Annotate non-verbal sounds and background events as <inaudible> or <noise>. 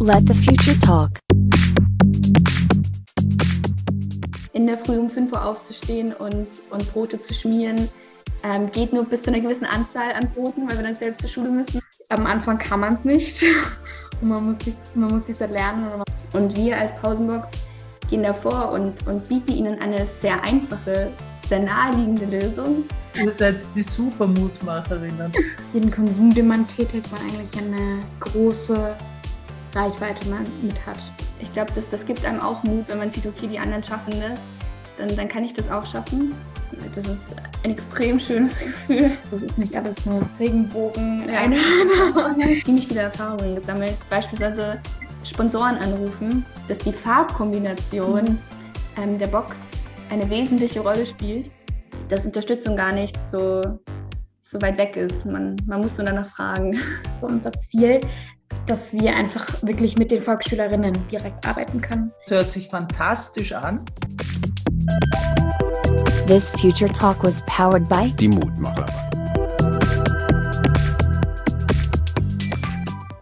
Let the future talk. In der Früh um 5 Uhr aufzustehen und, und Brote zu schmieren, ähm, geht nur bis zu einer gewissen Anzahl an Broten, weil wir dann selbst zur Schule müssen. Am Anfang kann man es nicht <laughs> und man muss sich man muss sich lernen. Und wir als Pausenbox gehen davor und, und bieten ihnen eine sehr einfache, sehr naheliegende Lösung. Ihr seid die Supermutmacherinnen. Jeden <laughs> Konsum, den man tätigt, man eigentlich eine große Reichweite man mit hat. Ich glaube, das, das gibt einem auch Mut, wenn man sieht, okay, die anderen schaffen das, dann, dann kann ich das auch schaffen. Das ist ein extrem schönes <laughs> Gefühl. Das ist nicht alles nur Regenbogen. Ja. <laughs> Ziemlich viele Erfahrungen gesammelt. Beispielsweise Sponsoren anrufen, dass die Farbkombination mhm. ähm, der Box eine wesentliche Rolle spielt, dass Unterstützung gar nicht so, so weit weg ist. Man, man muss nur danach fragen. So unser Ziel, dass wir einfach wirklich mit den Volksschülerinnen direkt arbeiten können. Das hört sich fantastisch an. This Future Talk was powered by Die Mutmacher.